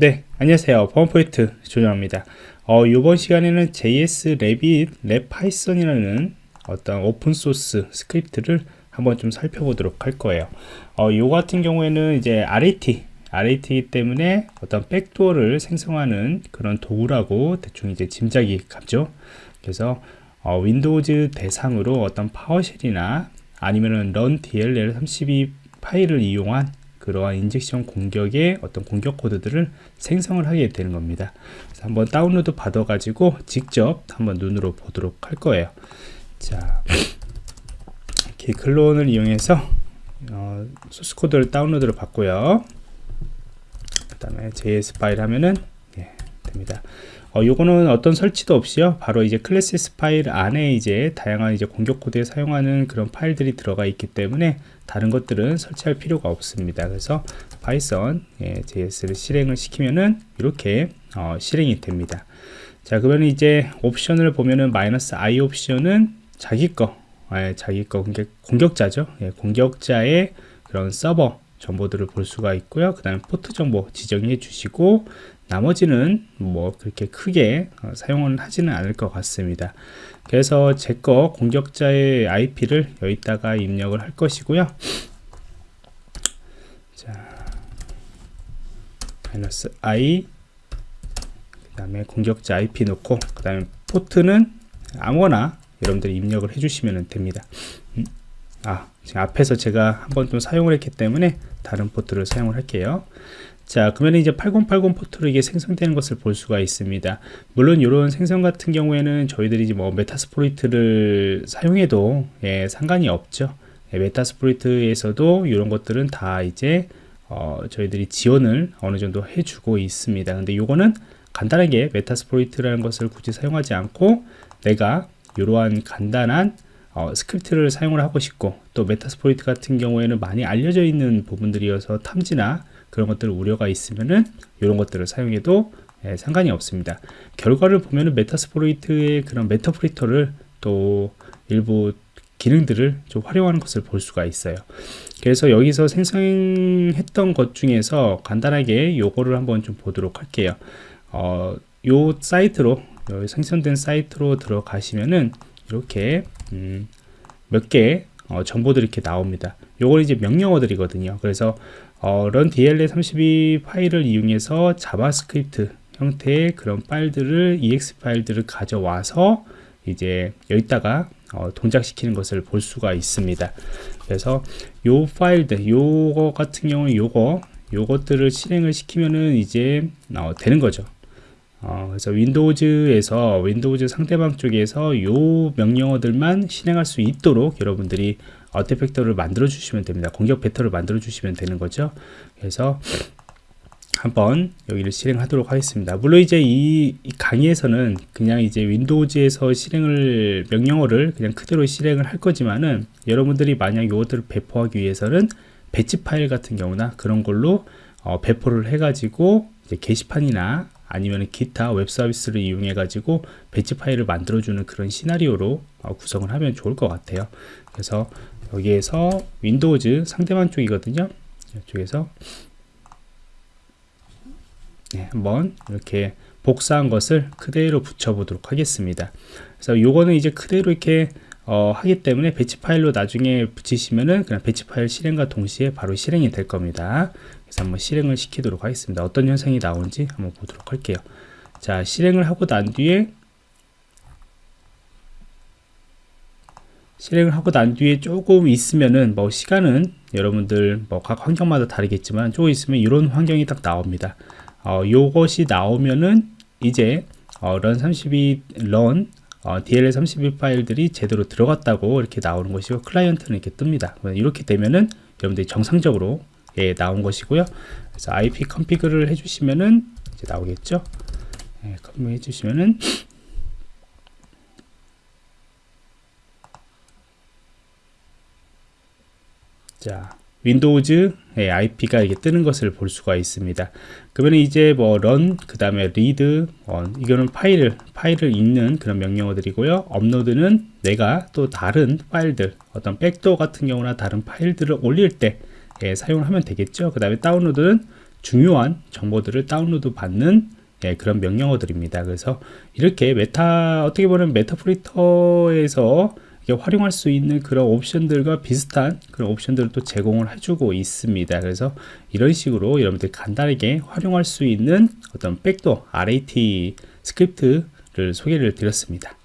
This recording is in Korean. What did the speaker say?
네 안녕하세요. 범포인트 조정입니다. 어, 이번 시간에는 JS Rabbit 랩 파이썬이라는 어떤 오픈소스 스크립트를 한번 좀 살펴보도록 할 거예요. 어, 요 같은 경우에는 이제 RAT RAT이기 때문에 어떤 백도어를 생성하는 그런 도구라고 대충 이제 짐작이 갑죠. 그래서 어, 윈도우즈 대상으로 어떤 파워쉘이나 아니면은 run DLL 32 파일을 이용한 그러한 인젝션 공격의 어떤 공격 코드들을 생성을 하게 되는 겁니다. 한번 다운로드 받아 가지고 직접 한번 눈으로 보도록 할 거예요. 자, 이렇게 클론을 이용해서 어, 소스 코드를 다운로드를 받고요. 그 다음에 JS 파일 하면은 예, 됩니다. 어, 요거는 어떤 설치도 없이요. 바로 이제 클래스 파일 안에 이제 다양한 이제 공격 코드에 사용하는 그런 파일들이 들어가 있기 때문에 다른 것들은 설치할 필요가 없습니다. 그래서 파이썬 예, JS를 실행을 시키면은 이렇게 어, 실행이 됩니다. 자, 그러면 이제 옵션을 보면은 마이너스 i 옵션은 자기 거, 예, 자기 거 공격, 공격자죠. 예, 공격자의 그런 서버 정보들을 볼 수가 있고요. 그 다음에 포트 정보 지정해 주시고 나머지는 뭐 그렇게 크게 어, 사용은 하지는 않을 것 같습니다. 그래서 제 거 공격자의 IP를 여기다가 입력을 할 것이고요. 자 마이너스 i 그 다음에 공격자 IP 놓고 그 다음에 포트는 아무거나 여러분들이 입력을 해주시면 됩니다. 음? 아 지금 앞에서 제가 한번 좀 사용을 했기 때문에 다른 포트를 사용을 할게요 자 그러면 이제 8080 포트로 이게 생성되는 것을 볼 수가 있습니다. 물론 이런 생성 같은 경우에는 저희들이 뭐 메타스포리트를 사용해도 예, 상관이 없죠. 예, 메타스포리트에서도 이런 것들은 다 이제 어, 저희들이 지원을 어느 정도 해주고 있습니다. 근데 요거는 간단하게 메타스포리트라는 것을 굳이 사용하지 않고 내가 이러한 간단한 어, 스크립트를 사용을 하고 싶고 또 메타스포리트 같은 경우에는 많이 알려져 있는 부분들이어서 탐지나 그런 것들 우려가 있으면은 이런 것들을 사용해도 예, 상관이 없습니다. 결과를 보면은 메타스포로이트의 그런 메타프리터를 또 일부 기능들을 좀 활용하는 것을 볼 수가 있어요. 그래서 여기서 생성했던 것 중에서 간단하게 요거를 한번 좀 보도록 할게요. 어, 요 사이트로 요 생성된 사이트로 들어가시면은 이렇게 음, 몇개 어, 정보들이 이렇게 나옵니다. 요걸 이제 명령어들이거든요. 그래서 어, run DLL32 파일을 이용해서 자바스크립트 형태의 그런 파일들을 ex 파일들을 가져와서 이제 여기다가 어, 동작시키는 것을 볼 수가 있습니다. 그래서 요 파일들, 요거 같은 경우는 요거, 요것들을 실행을 시키면은 이제 어, 되는 거죠. 어, 그래서 윈도우즈에서 윈도우즈 상대방 쪽에서 요 명령어들만 실행할 수 있도록 여러분들이 어테팩터를 만들어 주시면 됩니다. 공격 벡터를 만들어 주시면 되는 거죠. 그래서 한번 여기를 실행하도록 하겠습니다. 물론 이제 이, 이, 강의에서는 그냥 이제 윈도우즈에서 실행을 명령어를 그냥 그대로 실행을 할 거지만은 여러분들이 만약 이것들을 배포하기 위해서는 배치 파일 같은 경우나 그런 걸로 어, 배포를 해 가지고 게시판이나 아니면 기타 웹 서비스를 이용해 가지고 배치 파일을 만들어 주는 그런 시나리오로 어, 구성을 하면 좋을 것 같아요. 그래서 여기에서 윈도우즈 상대방 쪽이거든요. 이쪽에서. 네, 한번 이렇게 복사한 것을 그대로 붙여 보도록 하겠습니다. 그래서 요거는 이제 그대로 이렇게 어, 하기 때문에 배치 파일로 나중에 붙이시면은 그냥 배치 파일 실행과 동시에 바로 실행이 될 겁니다 그래서 한번 실행을 시키도록 하겠습니다. 어떤 현상이 나오는지 한번 보도록 할게요. 자 실행을 하고 난 뒤에 실행을 하고 난 뒤에 조금 있으면은 뭐 시간은 여러분들 뭐 각 환경마다 다르겠지만 조금 있으면 이런 환경이 딱 나옵니다. 어, 요것이 나오면은 이제 어, run32 run 어, DLL32 파일들이 제대로 들어갔다고 이렇게 나오는 것이고 클라이언트는 이렇게 뜹니다. 이렇게 되면은 여러분들이 정상적으로 예, 나온 것이고요 그래서 IP 컨피그를 해주시면은 이제 나오겠죠 예, 컨피그 해주시면은 자 윈도우즈 IP가 이렇게 뜨는 것을 볼 수가 있습니다. 그러면 이제 뭐 run 그 다음에 read 어, 이거는 파일을 파일을 읽는 그런 명령어들이고요. 업로드는 내가 또 다른 파일들 어떤 백도어 같은 경우나 다른 파일들을 올릴 때 예, 사용을 하면 되겠죠. 그 다음에 다운로드는 중요한 정보들을 다운로드 받는 예, 그런 명령어들입니다. 그래서 이렇게 메타 어떻게 보면 메타 프리터에서 활용할 수 있는 그런 옵션들과 비슷한 그런 옵션들을 또 제공을 해주고 있습니다. 그래서 이런 식으로 여러분들 간단하게 활용할 수 있는 어떤 백도 RAT 스크립트를 소개를 드렸습니다.